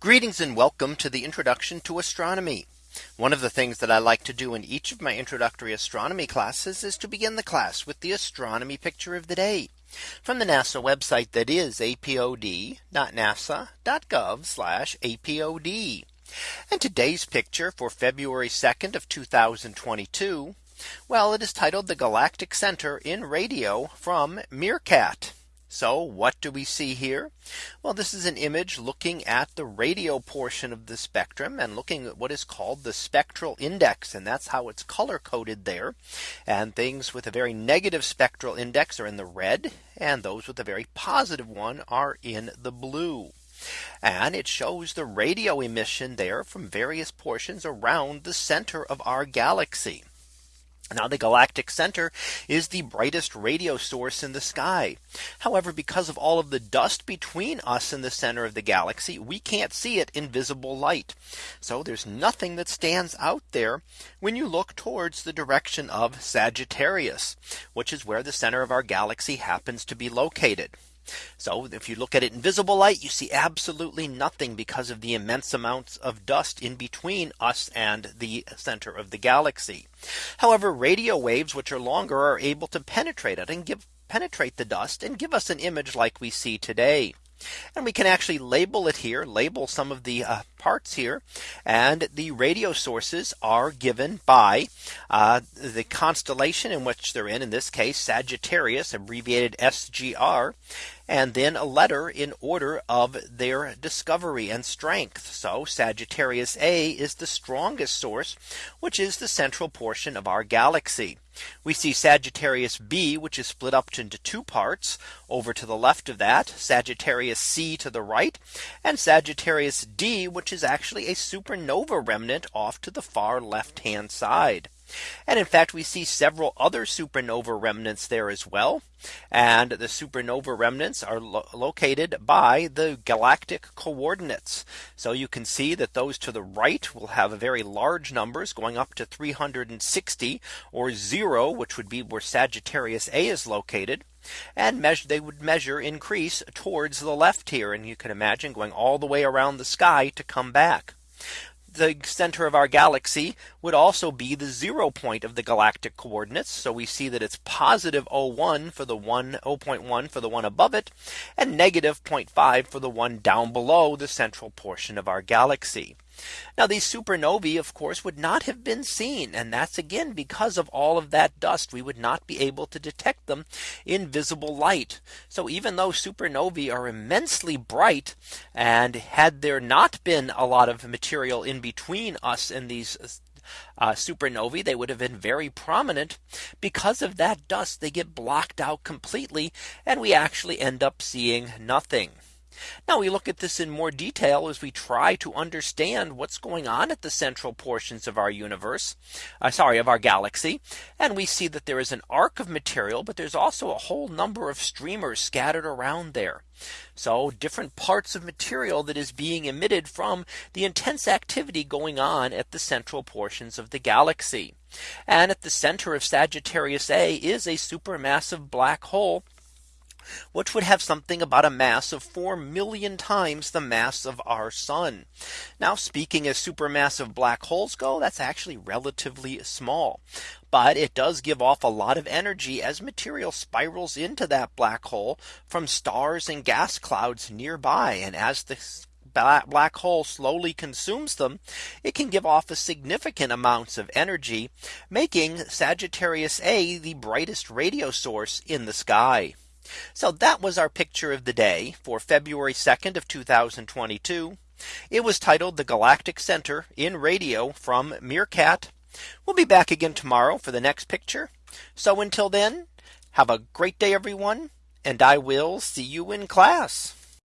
Greetings and welcome to the introduction to astronomy. One of the things that I like to do in each of my introductory astronomy classes is to begin the class with the astronomy picture of the day from the NASA website that is apod.nasa.gov apod. And today's picture for February 2nd of 2022. Well, it is titled the Galactic Center in radio from MeerKAT. So what do we see here? Well, this is an image looking at the radio portion of the spectrum and looking at what is called the spectral index. And that's how it's color coded there. And things with a very negative spectral index are in the red and those with a very positive one are in the blue. And it shows the radio emission there from various portions around the center of our galaxy. Now the galactic center is the brightest radio source in the sky. However, because of all of the dust between us and the center of the galaxy, we can't see it in visible light. So there's nothing that stands out there when you look towards the direction of Sagittarius, which is where the center of our galaxy happens to be located. So if you look at it in visible light, you see absolutely nothing because of the immense amounts of dust in between us and the center of the galaxy. However, radio waves, which are longer, are able to penetrate it and give penetrate the dust and give us an image like we see today. And we can actually label it here, label some of the uh, parts here. And the radio sources are given by uh, the constellation in which they're in, in this case, Sagittarius, abbreviated SGR, and then a letter in order of their discovery and strength. So Sagittarius A is the strongest source, which is the central portion of our galaxy. We see Sagittarius B, which is split up into two parts over to the left of that Sagittarius C to the right and Sagittarius D, which is actually a supernova remnant off to the far left hand side. And in fact, we see several other supernova remnants there as well. And the supernova remnants are lo located by the galactic coordinates. So you can see that those to the right will have very large numbers going up to 360 or zero, which would be where Sagittarius A is located and measure they would measure increase towards the left here and you can imagine going all the way around the sky to come back the center of our galaxy would also be the zero point of the galactic coordinates. So we see that it's positive 01 for the one 0.1 for the one above it and negative 0.5 for the one down below the central portion of our galaxy. Now these supernovae of course would not have been seen and that's again because of all of that dust we would not be able to detect them in visible light. So even though supernovae are immensely bright and had there not been a lot of material in between us and these uh, supernovae, they would have been very prominent. Because of that dust, they get blocked out completely, and we actually end up seeing nothing. Now we look at this in more detail as we try to understand what's going on at the central portions of our universe. Uh, sorry, of our galaxy. And we see that there is an arc of material, but there's also a whole number of streamers scattered around there. So different parts of material that is being emitted from the intense activity going on at the central portions of the galaxy. And at the center of Sagittarius A is a supermassive black hole which would have something about a mass of 4 million times the mass of our sun. Now speaking as supermassive black holes go, that's actually relatively small. But it does give off a lot of energy as material spirals into that black hole from stars and gas clouds nearby. And as the black hole slowly consumes them, it can give off a significant amounts of energy, making Sagittarius A the brightest radio source in the sky. So that was our picture of the day for February 2nd of 2022. It was titled the Galactic Center in radio from MeerKAT. We'll be back again tomorrow for the next picture. So until then, have a great day, everyone, and I will see you in class.